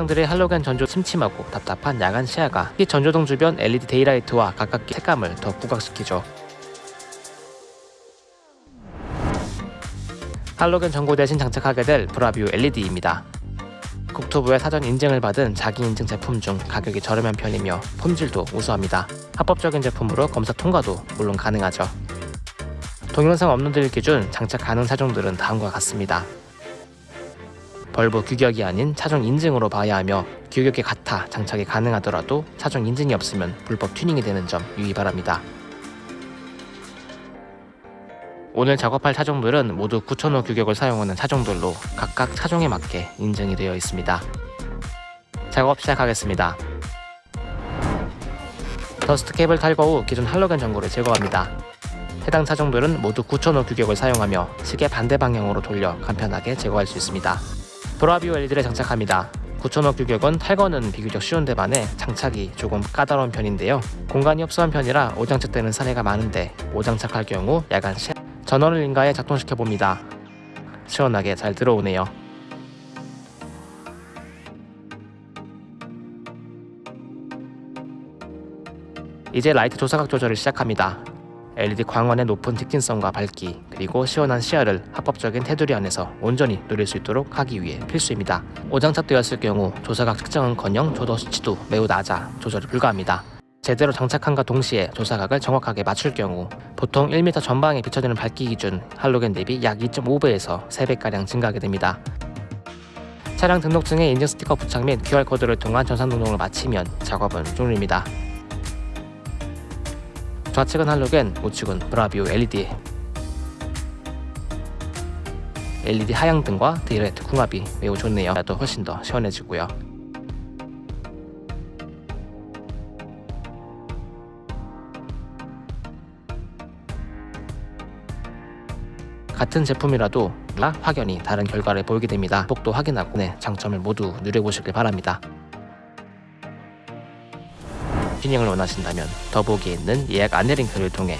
사람들의 할로겐 전조 침침하고 답답한 야간 시야가 특히 전조등 주변 LED daylight와 가깝게 색감을 더 부각시키죠. 할로겐 전구 대신 장착하게 될 브라비오 LED입니다. 국토부의 사전 인증을 받은 자기 인증 제품 중 가격이 저렴한 편이며 품질도 우수합니다. 합법적인 제품으로 검사 통과도 물론 가능하죠. 동영상 업로드일 기준 장착 가능 차종들은 다음과 같습니다. bulb 규격이 아닌 차종 인증으로 봐야 하며 규격이 같아 장착이 가능하더라도 차종 인증이 없으면 불법 튜닝이 되는 점 유의 바랍니다. 오늘 작업할 차종들은 모두 9005 규격을 사용하는 차종들로 각각 차종에 맞게 인증이 되어 있습니다. 작업 시작하겠습니다. dust cap을 탈거 후 기존 할로겐 전구를 제거합니다. 해당 차종들은 모두 9005 규격을 사용하며 시계 반대 방향으로 돌려 간편하게 제거할 수 있습니다. 브라비오 LED를 장착합니다. 9005 규격은 탈거는 비교적 쉬운 데 반해 장착이 조금 까다로운 편인데요. 공간이 협소한 편이라 오장착되는 사례가 많은데 오장착할 경우 야간 시 전원을 인가에 작동시켜 봅니다. 시원하게 잘 들어오네요. 이제 라이트 조사각 조절을 시작합니다. LED 광원의 높은 직진성과 밝기 그리고 시원한 시야를 합법적인 테두리 안에서 온전히 누릴 수 있도록 하기 위해 필수입니다. 오장착되었을 경우 조사각 측정은커녕 조도 수치도 매우 낮아 조절이 불가합니다. 제대로 장착함과 동시에 조사각을 정확하게 맞출 경우 보통 1m 전방에 비춰지는 밝기 기준 할로겐 대비 약 2.5배에서 3배가량 증가하게 됩니다. 차량 등록증에 인증 스티커 부착 및 QR코드를 통한 전산 등록을 마치면 작업은 종료입니다. 좌측은 할로겐, 우측은 브라비오 LED LED 하향등과 daylight 궁합이 매우 좋네요. 또 훨씬 더 시원해지고요. 같은 제품이라도 확연히 다른 결과를 보이게 됩니다. 복도 확인하고 네, 장점을 모두 누려보시길 바랍니다. 튜닝을 원하신다면 더보기에 있는 예약 안내 링크를 통해